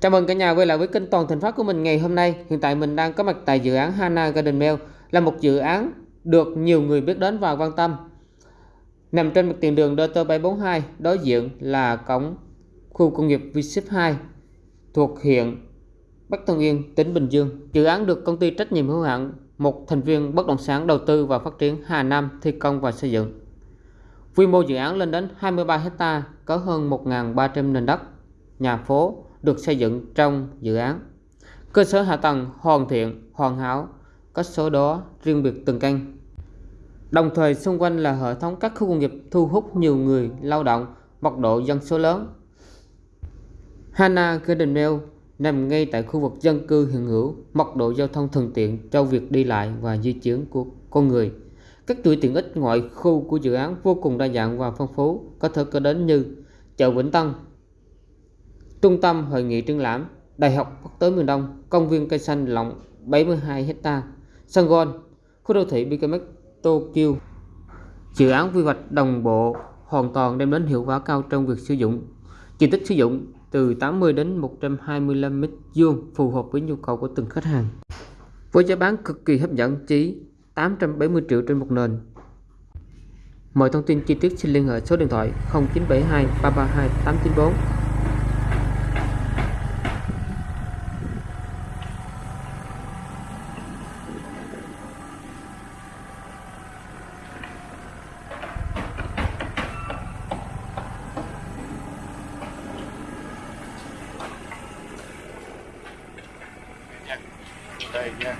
Chào mừng cả nhà quay lại với kênh Toàn Thành Phát của mình ngày hôm nay. Hiện tại mình đang có mặt tại dự án Hana Garden Mail là một dự án được nhiều người biết đến và quan tâm. Nằm trên mặt tiền đường DT742, đối diện là cổng khu công nghiệp vship 2 thuộc huyện Bắc Tân Yên, tỉnh Bình Dương. Dự án được công ty trách nhiệm hữu hạn một thành viên bất động sản đầu tư và phát triển Hà Nam thi công và xây dựng. Quy mô dự án lên đến 23 hecta có hơn 1.300 nền đất, nhà phố được xây dựng trong dự án. Cơ sở hạ tầng hoàn thiện, hoàn hảo, có số đó riêng biệt từng căn. Đồng thời xung quanh là hệ thống các khu công nghiệp thu hút nhiều người lao động, mật độ dân số lớn. Hana Garden Mill nằm ngay tại khu vực dân cư hiện hữu, mật độ giao thông thuận tiện cho việc đi lại và di chuyển của con người. Các chuỗi tiện ích ngoại khu của dự án vô cùng đa dạng và phong phú, có thể kể đến như chợ Vĩnh Tân, Trung tâm hội nghị triển lãm, Đại học Quốc tế miền Đông, công viên cây xanh rộng 72 hecta, sân golf, khu đô thị BKMX Tokyo. Dự án quy hoạch đồng bộ hoàn toàn đem đến hiệu quả cao trong việc sử dụng. Diện tích sử dụng từ 80 đến 125 m vuông phù hợp với nhu cầu của từng khách hàng. Với giá bán cực kỳ hấp dẫn chỉ 870 triệu trên một nền. Mọi thông tin chi tiết xin liên hệ số điện thoại 0972 332 894 today, yeah.